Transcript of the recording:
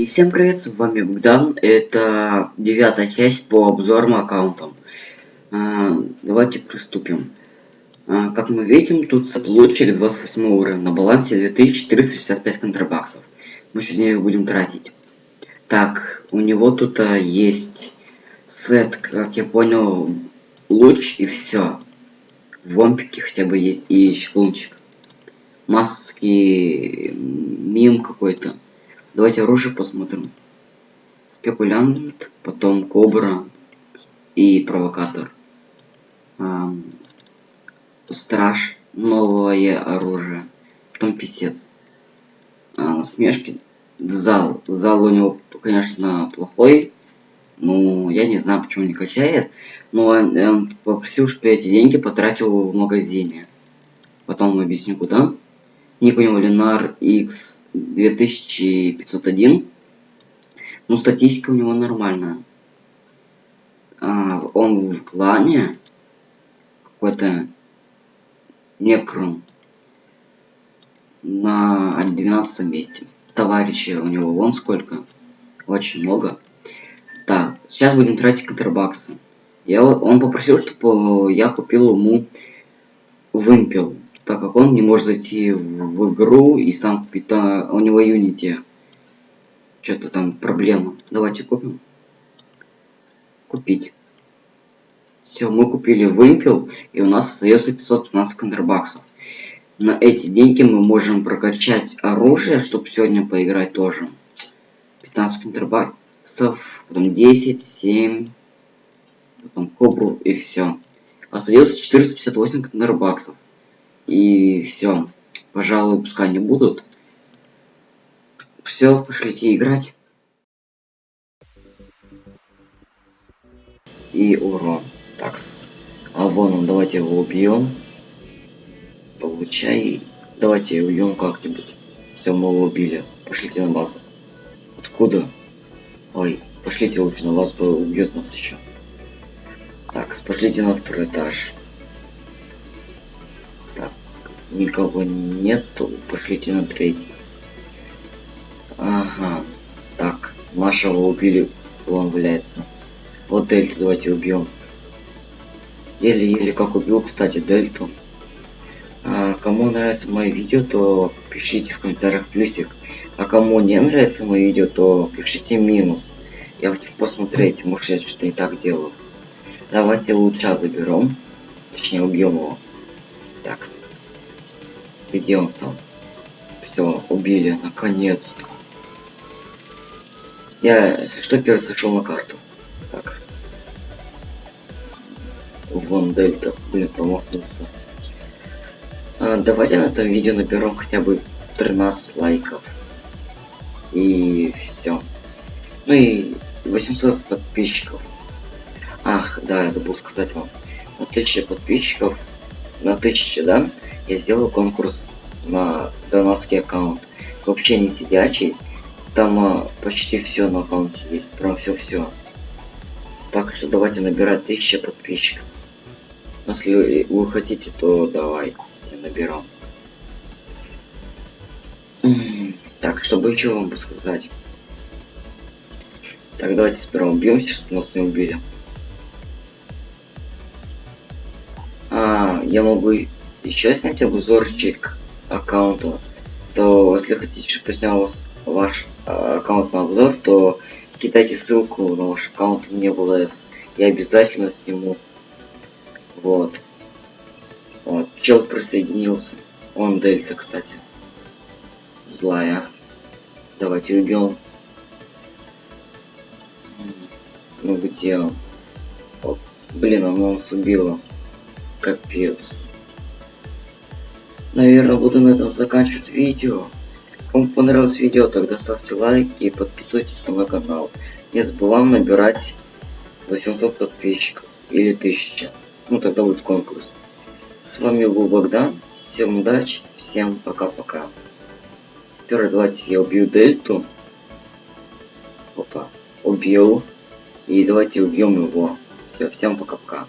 И всем привет, с вами Богдан. Это девятая часть по обзорам аккаунтам. А, давайте приступим. А, как мы видим, тут лучшик 28 уровня на балансе 2465 контрабаксов. Мы сегодня их будем тратить. Так, у него тут а, есть сет, как я понял, луч и все. Вомпики хотя бы есть и щелкунчик. Маски, мим какой-то. Давайте оружие посмотрим. Спекулянт, потом кобра и провокатор. Эм, страж, новое оружие. Потом писец. А, насмешки. Зал. Зал у него, конечно, плохой. Ну, я не знаю, почему не качает. Но он, он попросил, чтобы я эти деньги потратил в магазине. Потом объясню, куда. Не понял, Ленар X 2501. Ну, статистика у него нормальная. А, он в клане какой-то Некрон на 12 месте. Товарищи у него вон сколько. Очень много. Так, сейчас будем тратить контрабаксы. Я, он попросил, чтобы я купил ему вымпел так как он не может зайти в, игру и сам купить, а у него Unity что-то там проблема. Давайте купим. Купить. Все, мы купили вымпел, и у нас остается 515 контрабаксов. На эти деньги мы можем прокачать оружие, чтобы сегодня поиграть тоже. 15 контрабаксов, потом 10, 7, потом кобру и все. Остается 458 контрабаксов. И все. Пожалуй, пускай не будут. Все, пошлите играть. И урон. Так, а вон он, давайте его убьем. Получай. Давайте убьем как-нибудь. Все, мы его убили. Пошлите на базу. Откуда? Ой, пошлите лучше на базу, убьет нас еще. Так, пошлите на второй этаж никого нету, пошлите на третий. Ага, так, нашего убили, он валяется. Вот дельту давайте убьем. Еле-еле как убил, кстати, дельту. А, кому нравится мое видео, то пишите в комментариях плюсик. А кому не нравится мое видео, то пишите минус. Я хочу посмотреть, может я что-то не так делаю. Давайте лучше заберем. Точнее убьем его. Так, где он там? Все, убили, наконец-то. Я, что, первый сошел на карту. Так. Вон дельта, блин, промахнулся. А, давайте на этом видео наберем хотя бы 13 лайков. И все. Ну и 800 подписчиков. Ах, да, я забыл сказать вам. 1000 подписчиков, на 1000, да, я сделал конкурс на донатский аккаунт. Вообще не сидячий. Там а, почти все на аккаунте есть. Прям все-все. Так что давайте набирать 1000 подписчиков. Если вы хотите, то давайте наберем. Так, чтобы еще вам сказать. Так, давайте сперва убьемся, чтобы нас не убили. Я могу еще снять обзорчик аккаунта, то если хотите, чтобы снял ваш а, аккаунт на обзор, то кидайте ссылку на ваш аккаунт мне в ЛС. Я обязательно сниму. Вот. Вот. Чел присоединился. Он дельта, кстати. Злая. Давайте убьем. Ну где он? О, блин, она нас убила. Капец. Наверное, буду на этом заканчивать видео. Кому понравилось видео, тогда ставьте лайк и подписывайтесь на мой канал. Не забываем набирать 800 подписчиков или 1000. Ну тогда будет конкурс. С вами был Богдан. Всем удачи, всем пока-пока. Сперва давайте я убью Дельту. Опа, убил. И давайте убьем его. Все, всем пока-пока.